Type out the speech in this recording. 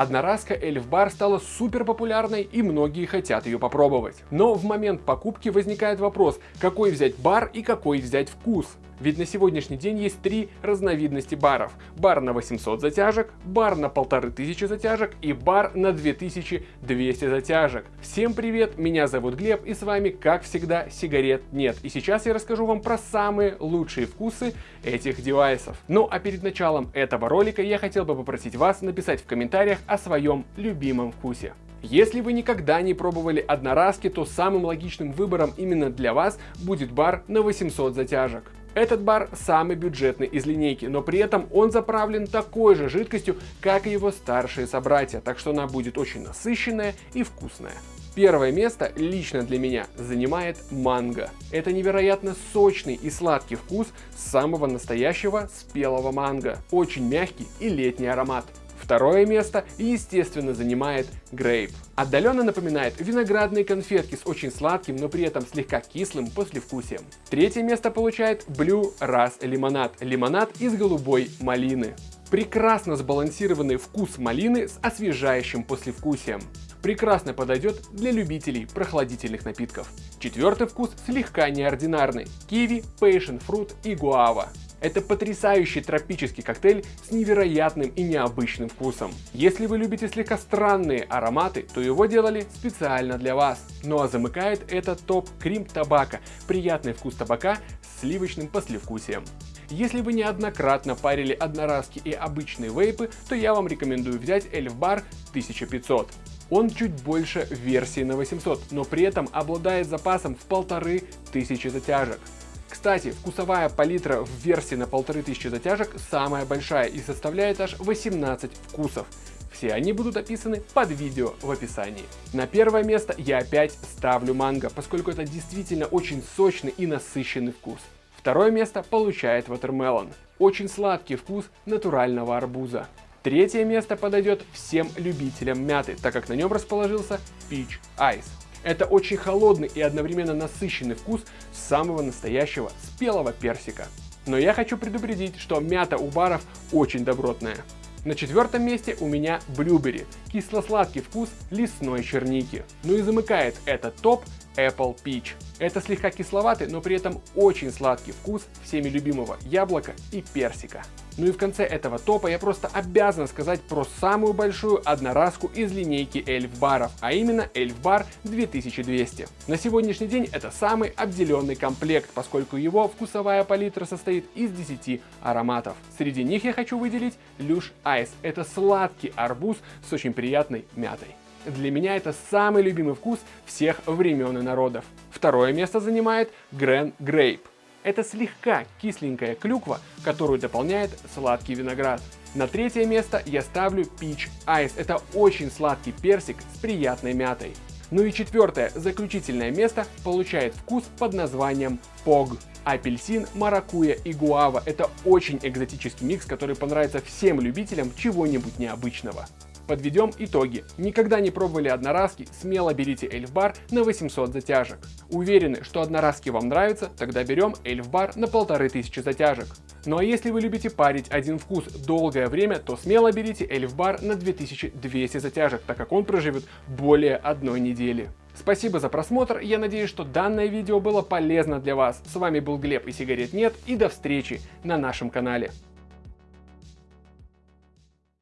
Одноразка Эльф Бар стала супер популярной и многие хотят ее попробовать. Но в момент покупки возникает вопрос, какой взять бар и какой взять вкус. Ведь на сегодняшний день есть три разновидности баров. Бар на 800 затяжек, бар на 1500 затяжек и бар на 2200 затяжек. Всем привет, меня зовут Глеб и с вами, как всегда, сигарет нет. И сейчас я расскажу вам про самые лучшие вкусы этих девайсов. Ну а перед началом этого ролика я хотел бы попросить вас написать в комментариях о своем любимом вкусе. Если вы никогда не пробовали одноразки, то самым логичным выбором именно для вас будет бар на 800 затяжек. Этот бар самый бюджетный из линейки, но при этом он заправлен такой же жидкостью, как и его старшие собратья, так что она будет очень насыщенная и вкусная. Первое место лично для меня занимает манго. Это невероятно сочный и сладкий вкус самого настоящего спелого манго. Очень мягкий и летний аромат. Второе место, естественно, занимает грейп. Отдаленно напоминает виноградные конфетки с очень сладким, но при этом слегка кислым послевкусием. Третье место получает Blue Ras лимонад. Лимонад из голубой малины. Прекрасно сбалансированный вкус малины с освежающим послевкусием. Прекрасно подойдет для любителей прохладительных напитков. Четвертый вкус слегка неординарный. Киви, пейшен фрут и гуава. Это потрясающий тропический коктейль с невероятным и необычным вкусом. Если вы любите слегка странные ароматы, то его делали специально для вас. Ну а замыкает этот топ Крим Табака, приятный вкус табака с сливочным послевкусием. Если вы неоднократно парили одноразки и обычные вейпы, то я вам рекомендую взять Bar 1500. Он чуть больше версии на 800, но при этом обладает запасом в полторы тысячи затяжек. Кстати, вкусовая палитра в версии на 1500 затяжек самая большая и составляет аж 18 вкусов. Все они будут описаны под видео в описании. На первое место я опять ставлю манго, поскольку это действительно очень сочный и насыщенный вкус. Второе место получает Watermelon. Очень сладкий вкус натурального арбуза. Третье место подойдет всем любителям мяты, так как на нем расположился Peach Ice. Это очень холодный и одновременно насыщенный вкус самого настоящего спелого персика. Но я хочу предупредить, что мята у баров очень добротная. На четвертом месте у меня блюбери, кисло-сладкий вкус лесной черники. Ну и замыкает этот топ Apple Peach. Это слегка кисловатый, но при этом очень сладкий вкус всеми любимого яблока и персика. Ну и в конце этого топа я просто обязан сказать про самую большую одноразку из линейки эльф баров, а именно эльф бар 2200. На сегодняшний день это самый обделенный комплект, поскольку его вкусовая палитра состоит из 10 ароматов. Среди них я хочу выделить Люш Айс. Это сладкий арбуз с очень приятной мятой. Для меня это самый любимый вкус всех времен и народов. Второе место занимает Грен Грейп. Это слегка кисленькая клюква, которую дополняет сладкий виноград. На третье место я ставлю Peach Ice. Это очень сладкий персик с приятной мятой. Ну и четвертое, заключительное место получает вкус под названием Pog. Апельсин, маракуя и гуава – это очень экзотический микс, который понравится всем любителям чего-нибудь необычного. Подведем итоги. Никогда не пробовали одноразки, смело берите эльфбар на 800 затяжек. Уверены, что одноразки вам нравятся, тогда берем эльфбар на 1500 затяжек. Ну а если вы любите парить один вкус долгое время, то смело берите эльфбар на 2200 затяжек, так как он проживет более одной недели. Спасибо за просмотр, я надеюсь, что данное видео было полезно для вас. С вами был Глеб и сигарет нет, и до встречи на нашем канале.